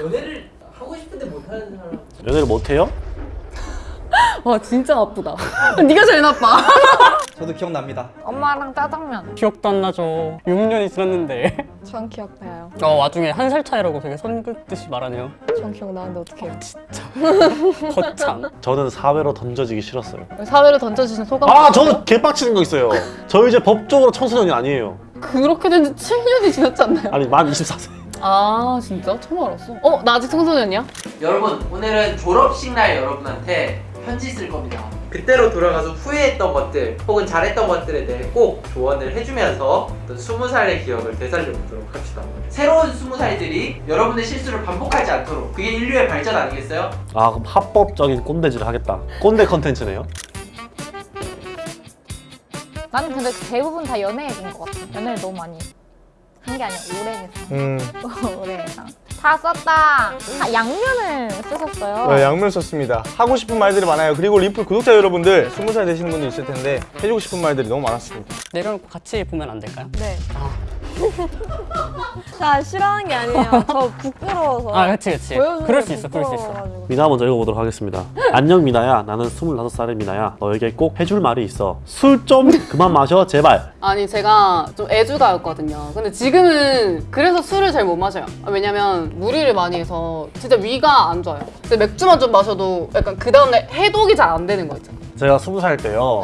연애를 하고 싶은데 못하는 사람 연애를 못해요? 와 진짜 나쁘다 네가 제일 나빠 저도 기억납니다. 엄마랑 짜장면. 기억도 안 나죠 6년이 지났는데 전 기억나요. 어 와중에 한 살 차이라고 되게 선 긋듯이 말하네요 전 기억나는데 어떡해요. 거참 저는 사회로 던져지기 싫었어요. 사회로 던져주신 소감 아, 저는 개빡치는 거 있어요. 저 이제 법적으로 청소년이 아니에요. 그렇게 된 지 7년이 지났지 않나요? 아니, 만 24세. 아 진짜? 처음 알았어 어? 나 아직 청소년이야? 여러분 오늘은 졸업식 날 여러분한테 편지 쓸 겁니다 그때로 돌아가서 후회했던 것들 혹은 잘했던 것들에 대해 꼭 조언을 해주면서 어떤 20살의 기억을 되살려보도록 합시다 새로운 20살들이 여러분의 실수를 반복하지 않도록 그게 인류의 발전 아니겠어요? 아, 그럼 합법적인 꼰대질을 하겠다. 꼰대 컨텐츠네요. 나는 근데 대부분 다 연애 얘기인 것 같아. 연애를 너무 많이 한 게 아니야. 오래 해서. 음, 오래 해서. 다 썼다. 다 양면을 쓰셨어요. 네, 양면 썼습니다. 하고 싶은 말들이 많아요. 그리고 리플 구독자 여러분들, 20살 되시는 분들 있을 텐데 해주고 싶은 말들이 너무 많았습니다. 내려놓고 같이 보면 안 될까요? 네. 자 싫어하는 게 아니에요. 저 부끄러워서. 아 그치 보여주는 그럴 게수 있어 그럴 수 있어. 미나 먼저 읽어보도록 하겠습니다. 안녕 미나야. 나는 25살의 미나야. 너에게 꼭 해줄 말이 있어. 술 좀 그만 마셔 제발. 아니 제가 좀 애주가였거든요 근데 지금은 그래서 술을 잘 못 마셔요 아, 왜냐면 무리를 많이 해서 진짜 위가 안 좋아요 근데 맥주만 좀 마셔도 약간 그 다음날 해독이 잘 안 되는 거 있잖아 제가 20살 때요.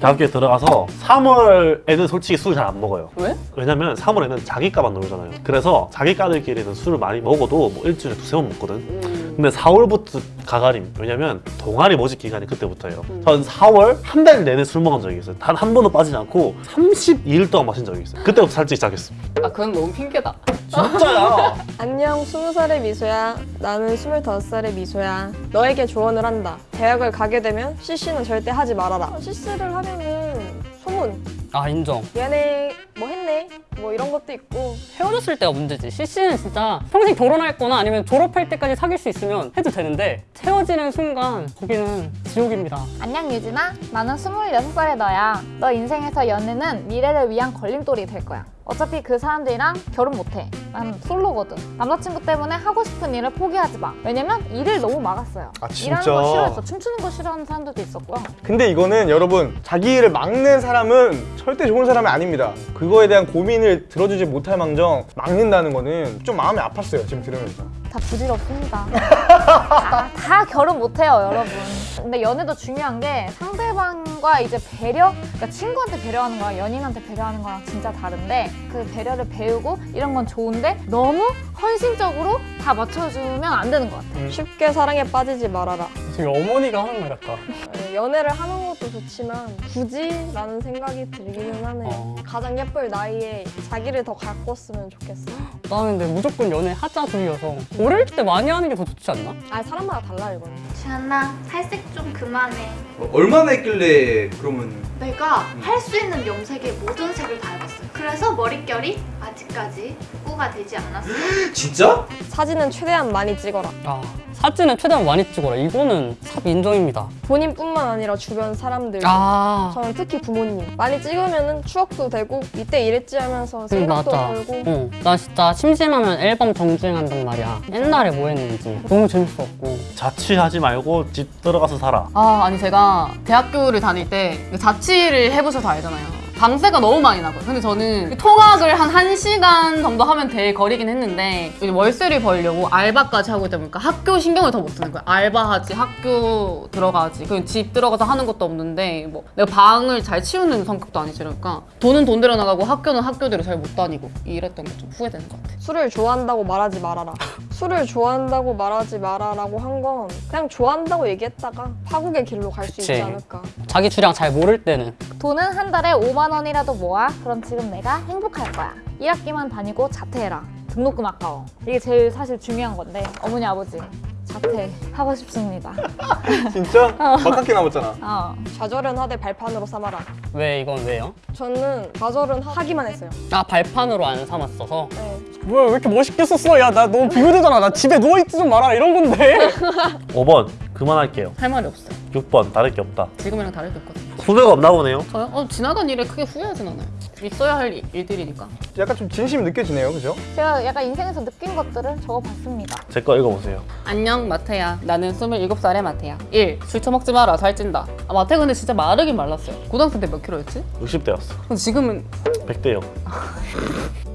대학교에 들어가서 3월에는 솔직히 술 잘 안 먹어요. 왜? 왜냐면 3월에는 자기과만 놀잖아요. 그래서 자기과들끼리는 술을 많이 먹어도 뭐 일주일에 두세 번 먹거든. 음. 근데 4월부터 가가림. 왜냐면 동아리 모집 기간이 그때부터예요. 전 4월 한 달 내내 술 먹은 적이 있어요. 단 한 번도 빠지지 않고 32일 동안 마신 적이 있어요. 그때부터 살찌기 시작했어. 아 그건 너무 핑계다 진짜야. 안녕 20살의 미소야. 나는 25살의 미소야. 너에게 조언을 한다. 대학을 가게 되면 CC는 절대 하지 말아라. CC를 하면은 소문. 아 인정 얘네 뭐 했네? 뭐 이런 것도 있고. 헤어졌을 때가 문제지 CC는 진짜 평생 결혼할 거나 아니면 졸업할 때까지 사귈 수 있으면 해도 되는데 헤어지는 순간 거기는 지옥입니다 안녕 유진아. 나는 26살의 너야. 너 인생에서 연애는 미래를 위한 걸림돌이 될 거야. 어차피 그 사람들이랑 결혼 못해. 난 솔로거든. 남자친구 때문에 하고 싶은 일을 포기하지 마. 왜냐면 일을 너무 막았어요. 아, 일하는? 거 싫어했어. 춤추는 거 싫어하는 사람들도 있었고요. 근데 이거는 여러분, 자기 일을 막는 사람은 절대 좋은 사람이 아닙니다. 그거에 대한 고민을 들어주지 못할 망정 막는다는 거는 좀 마음이 아팠어요, 지금 들으면서. 다 부질없습니다. 다, 다 결혼 못해요, 여러분. 근데 연애도 중요한 게 상대방 과 이제 배려, 그러니까 친구한테 배려하는 거랑 연인한테 배려하는 거랑 진짜 다른데 그 배려를 배우고 이런 건 좋은데 너무 헌신적으로 다 맞춰주면 안 되는 것 같아요. 쉽게 사랑에 빠지지 말아라. 되게 어머니가 하는 말 같다 네, 연애를 하는 것도 좋지만 굳이 라는 생각이 들기는 하네요. 어. 가장 예쁠 나이에 자기를 더 가꿨으면 좋겠어. 나는 근데 무조건 연애 하자 주의여서 어릴 때 많이 하는 게 더 좋지 않나? 아 사람마다 달라 이거는. 지안나 탈색 좀 그만해 얼마나 했길래 그러면 내가 할 수 있는 염색의 모든 색을 다 해봤어요. 그래서 머릿결이 아직까지 꾸가 되지 않았어요 진짜? 사진은 최대한 많이 찍어라. 아 사진은 최대한 많이 찍어라 이거는 삽 인정입니다 본인뿐만 아니라 주변 사람들. 아 저는 특히 부모님 많이 찍으면은 추억도 되고 이때 이랬지 하면서 응, 생각도 들고 응. 나 진짜 심심하면 앨범 정주행한단 말이야 옛날에 뭐 했는지 너무 재밌었고 자취하지 말고 집 들어가서 살아. 아 아니 제가 대학교를 다닐 때 자취를 해보셔서 알잖아요 방세가 너무 많이 나고요 근데 저는 통학을 한 1시간 정도 하면 될 거리긴 했는데 월세를 벌려고 알바까지 하고 있다 보니까 학교 신경을 더 못 쓰는 거야 알바하지 학교 들어가지 그집 들어가서 하는 것도 없는데 뭐 내가 방을 잘 치우는 성격도 아니지 그러니까 돈은 돈대로 나가고 학교는 학교대로 잘 못 다니고 이랬던 게 좀 후회되는 것 같아 술을 좋아한다고 말하지 말아라. 술을 좋아한다고 말하지 마라라고 한 건 그냥 좋아한다고 얘기했다가 파국의 길로 갈 수. 있지 않을까. 자기 주량 잘 모를 때는 돈은 한 달에 5만 원이라도 모아. 그럼 지금 내가 행복할 거야. 1학기만 다니고 자퇴해라. 등록금 아까워. 이게 제일 사실 중요한 건데 어머니 아버지 자퇴 하고 싶습니다. 진짜? 막학기 남았잖아. 어. 좌절은 하되 발판으로 삼아라. 왜 이건 왜요? 저는 좌절은 하기만 했어요. 아 발판으로 안 삼았어서 네. 뭐야 왜 이렇게 멋있게 썼어 야 나 너무 비교되잖아 나 집에 누워있지 좀 마라 이런 건데 5번 그만할게요. 할 말이 없어요 6번 다를 게 없다. 지금이랑 다를 게 없거든요. 후회가 없나 보네요. 저요? 어, 지나간 일에 크게 후회하진 않아요. 있어야 할 일- 일들이니까. 약간 좀 진심이 느껴지네요, 그죠? 제가 약간 인생에서 느낀 것들을 적어봤습니다. 제 거 읽어보세요. 안녕 마태야. 나는 27살의 마태야. 1. 술 처먹지 마라. 살찐다. 아, 마태 근데 진짜 마르긴 말랐어요. 고등학생 때몇 킬로였지? 60대였어. 근데 지금은 100대요.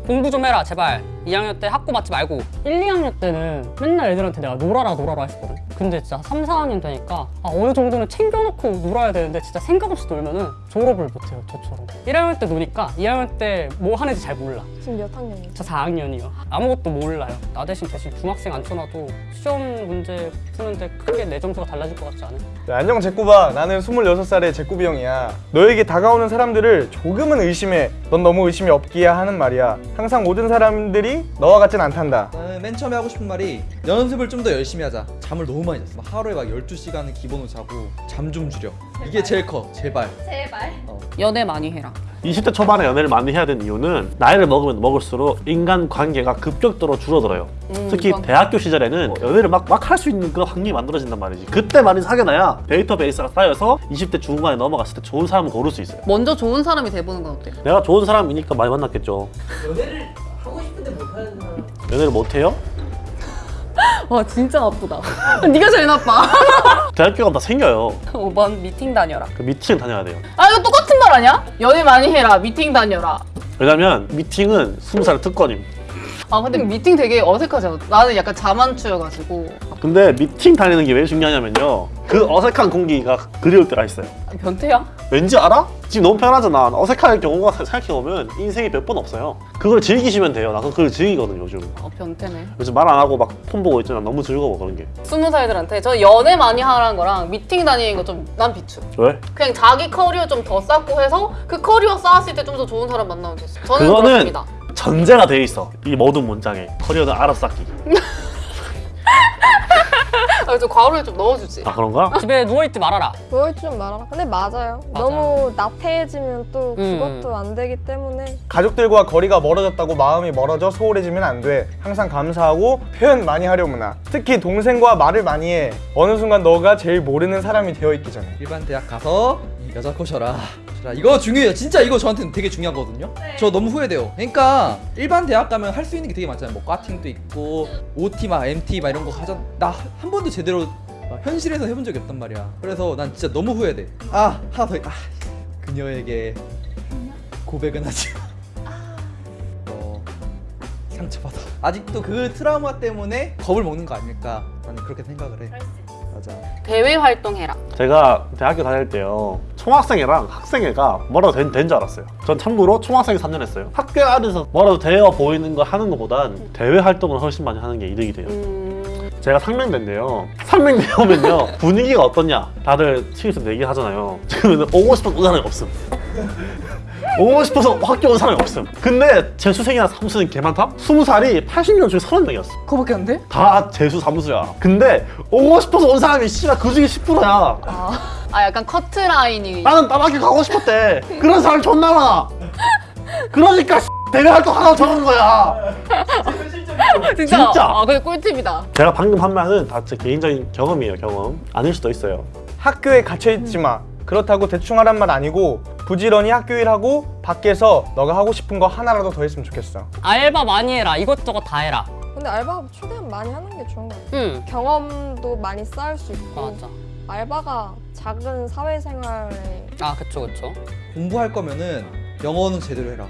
공부 좀 해라 제발 2학년 때 학고 맞지 말고 1, 2학년 때는 맨날 애들한테 내가 놀아라 놀아라 했었거든. 근데 진짜 3, 4학년 되니까 아, 어느 정도는 챙겨놓고 놀아야 되는데 진짜 생각 없이 놀면 은 졸업을 못해요 저처럼. 1학년 때 노니까 2학년 때 뭐 하는지 잘 몰라. 지금 몇 학년이에요? 저 4학년이요. 아무것도 몰라요. 나 대신 대신 중학생 앉혀놔도 시험 문제 푸는데 크게 내 점수가 달라질 것 같지 않아요? 네, 안녕 제꾸바. 나는 26살의 제꾸비 형이야. 너에게 다가오는 사람들을 조금은 의심해. 넌 너무 의심이 없기야 하는 말이야. 항상 모든 사람들이 너와 같진 않단다 나는 맨 처음에 하고 싶은 말이 연습을 좀 더 열심히 하자. 잠을 너무 많이 잤어. 막 하루에 막 12시간은 기본으로 자고 잠 좀 줄여. 이게 제일 커. 제발. 제발. 연애 많이 해라. 20대 초반에 연애를 많이 해야 되는 이유는 나이를 먹으면 먹을수록 인간 관계가 급격도로 줄어들어요. 음, 특히 이건- 대학교 시절에는 연애를 막 막 할 수 있는 그런 환경이 만들어진단 말이지. 그때 많이 사귀어놔야 데이터베이스가 쌓여서 20대 중반에 넘어갔을 때 좋은 사람을 고를 수 있어요. 먼저 좋은 사람이 돼보는 건 어때요? 내가 좋은 사람이니까 많이 만났겠죠. 연애를 연애를 못해요? 와 진짜 나쁘다. 네가 제일 나빠. 대학교 가면 다 생겨요. 5번 미팅 다녀라. 그 미팅 다녀야 돼요. 아 이거 똑같은 말 아니야? 연애 많이 해라. 미팅 다녀라. 왜냐면 미팅은 20살 특권임. 아 근데 미팅 되게 어색하잖아. 나는 약간 자만추여가지고 근데 미팅 다니는 게 왜 중요하냐면요. 그 어색한 공기가 그리울 때가 있어요. 변태야? 왠지 알아? 지금 너무 편하잖아. 어색할 경우가 생각해보면 인생에 몇번 없어요. 그걸 즐기시면 돼요. 나 그걸 즐기거든 요즘. 어 변태네. 요즘 말 안 하고 막 폰 보고 있잖아. 너무 즐거워 그런 게. 스무 살들한테 저 연애 많이 하라는 거랑 미팅 다니는 거 좀 난 비추. 왜? 그냥 자기 커리어 좀 더 쌓고 해서 그 커리어 쌓았을 때 좀 더 좋은 사람 만나면 됐어. 저는 그거는 그렇습니다. 전제가 돼 있어. 이 모든 문장에 커리어는 알아서 쌓기. 아, 좀 과로에 좀 넣어주지. 아 그런가? 집에 누워있지 말아라 좀 말아라. 근데 맞아요. 맞아요. 너무 나태해지면 또 음. 그것도 안 되기 때문에 가족들과 거리가 멀어졌다고 마음이 멀어져 소홀해지면 안 돼. 항상 감사하고 표현 많이 하려고 나. 특히 동생과 말을 많이 해. 어느 순간 너가 제일 모르는 사람이 되어 있기 전에. 일반 대학 가서 여자 코셔라. 자, 이거 중요해요. 진짜 이거 저한테는 되게 중요하거든요. 저 너무 후회돼요. 그러니까 일반 대학 가면 할 수 있는 게 되게 많잖아요. 뭐 과팅도 있고 OT 막 MT 막 이런 거 하잖아. 나 한 번도 제대로 어, 현실에서 해본 적이 없단 말이야. 그래서 난 진짜 너무 후회돼. 아 하나 더. 있- 아 그녀에게 고백은 하지 마. 어 상처받아. 아직도 그 트라우마 때문에 겁을 먹는 거 아닐까? 나는 그렇게 생각을 해. 맞아. 대외 활동해라. 제가 대학교 다닐 때요 총학생회랑 학생회가 뭐라도 된, 된 줄 알았어요. 전 참고로 총학생회 3년 했어요. 학교 안에서 뭐라도 되어 보이는 거 하는 것보단 대외 활동을 훨씬 많이 하는 게 이득이 돼요. 음... 제가 상명대인데요. 상명대 오면요 분위기가 어떻냐? 다들 친구들 얘기하잖아요. 지금은 오고 싶어서 온 사람이 없음. 오고 싶어서 학교 온 사람이 없음. 근데 재수생이나 사무수는 개 많다? 20살이 80명 중에 30명이었어. 그거밖에 안 돼? 다 재수 사무수야. 근데 오고 싶어서 온 사람이 씨발 그 중에 10%야. 아 약간 커트 라인이 나는 남학교 가고 싶었대. 그런 사람 존나 많아. 그러니까 대외 활동 하라고 적은 거야. 진짜? 진짜? 아 근데 꿀팁이다. 제가 방금 한 말은 다 제 개인적인 경험이에요, 경험. 아닐 수도 있어요. 학교에 갇혀 있지 마. 그렇다고 대충 하란 말 아니고 부지런히 학교 일하고 밖에서 너가 하고 싶은 거 하나라도 더 했으면 좋겠어. 알바 많이 해라 이것저것 다 해라 근데 알바 최대한 많이 하는 게 좋은 것 같아요. 응 경험도 많이 쌓을 수 있고 맞아 알바가 작은 사회생활에 아 그쵸 그쵸 공부할 거면은 영어는 제대로 해라.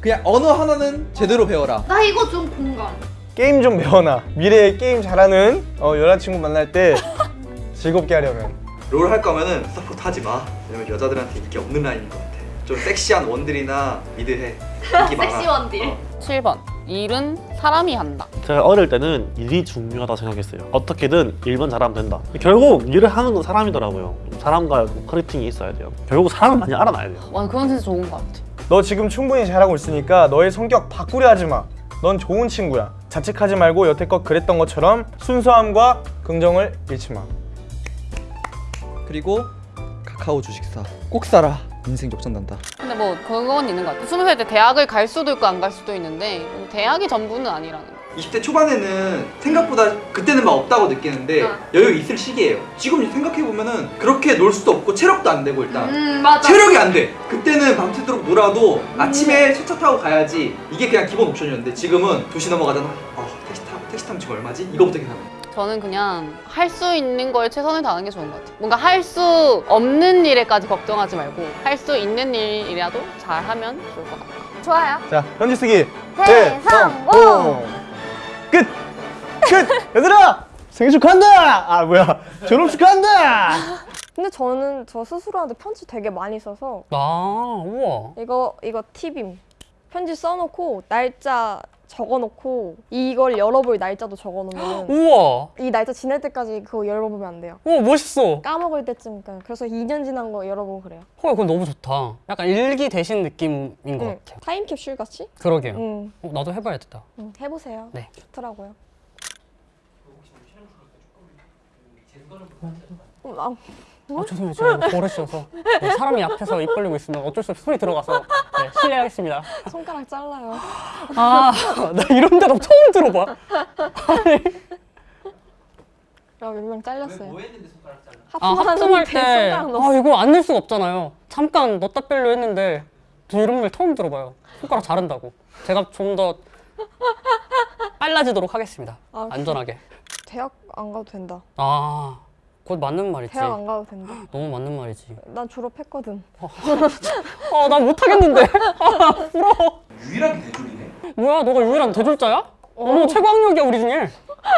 그냥 언어 하나는 제대로 배워라. 나 이거 좀 공감. 게임 좀 배워놔. 미래에 게임 잘하는 어, 여자친구 만날 때 즐겁게 하려면. 롤 할 거면은 support 하지 마. 왜냐면 여자들한테 인기 없는 라인인 것 같아. 좀 섹시한 원딜이나 mid 해. 인기 많아. 섹시 원딜. 어. 7번. 일은 사람이 한다. 제가 어릴 때는 일이 중요하다 생각했어요. 어떻게든 일만 잘하면 된다. 결국 일을 하는 건 사람이더라고요. 사람과 connecting이 있어야 돼요. 결국 사람을 많이 알아놔야 돼요. 와 그건 진짜 좋은 것 같아. 너 지금 충분히 잘하고 있으니까 너의 성격 바꾸려 하지 마. 넌 좋은 친구야. 자책하지 말고 여태껏 그랬던 것처럼 순수함과 긍정을 잃지 마. 그리고 카카오 주식사 꼭 사라. 인생 역전난다. 뭐 그건 있는 것 같아. 스무 살 때 대학을 갈 수도 있고 안 갈 수도 있는데 대학이 전부는 아니라는 거. 20대 초반에는 생각보다 그때는 막 없다고 느끼는데 어. 여유 있을 시기예요. 지금 생각해 보면은 그렇게 놀 수도 없고 체력도 안 되고 일단 음. 체력이 안 돼. 그때는 밤새도록 놀아도 아침에 세차 타고 가야지 이게 그냥 기본 옵션이었는데 지금은 2시 넘어가잖아. 아 택시 타 택시 타면 지금 얼마지? 이거부터 계산. 저는 그냥 할 수 있는 거에 최선을 다하는 게 좋은 것 같아요. 뭔가 할 수 없는 일에까지 걱정하지 말고 할 수 있는 일이라도 잘하면 좋을 것 같아요. 좋아요. 자 편지 쓰기 대성공! 끝! 끝! 얘들아! 생일 축하한다! 아 뭐야 졸업 축하한다! 근데 저는 저 스스로한테 편지 되게 많이 써서 아 우와 이거 이거 팁임. 편지 써놓고 날짜 적어놓고 이걸 열어볼 날짜도 적어놓으면 우와 이 날짜 지날 때까지 그거 열어보면 안 돼요. 우와 멋있어 까먹을 때쯤 그러니까 그래서 2년 지난 거 열어보고 그래요. 헐 그거 너무 좋다 약간 일기 대신 느낌인 것 응. 같아요 타임캡슐 같이? 그러게요 응. 어, 나도 해봐야겠다 응. 해보세요. 네. 좋더라고요. 음, 아, 아 죄송해요. 제가 버릇이어서. 네, 사람이 앞에서 입 벌리고 있으면 어쩔 수 없이 소리 들어가서 네, 실례하겠습니다. 손가락 잘라요. 아 나 이런 대답 처음 들어봐. 야, 몇명 잘렸어요. 뭐 했는데 손가락 잘라? 아 하품할 하품하는데 때. 손가락 넣었어. 아 이거 안 넣을 수가 없잖아요. 잠깐 넣었다 뺄려 했는데 저 이런 말 처음 들어봐요. 손가락 자른다고. 제가 좀 더 빨라지도록 하겠습니다. 아, 안전하게. 대학 안 가도 된다. 아 그것 맞는 말이지 대학 안 가도 된다. 너무 맞는 말이지 난 졸업했거든. 아 나 못하겠는데 아 부러워 유일하게 대졸이네. 뭐야 너가 유일한 대졸자야? 어 머 최고 학력이야 우리 중에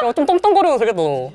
야 좀 떵떵거려도 되겠다 너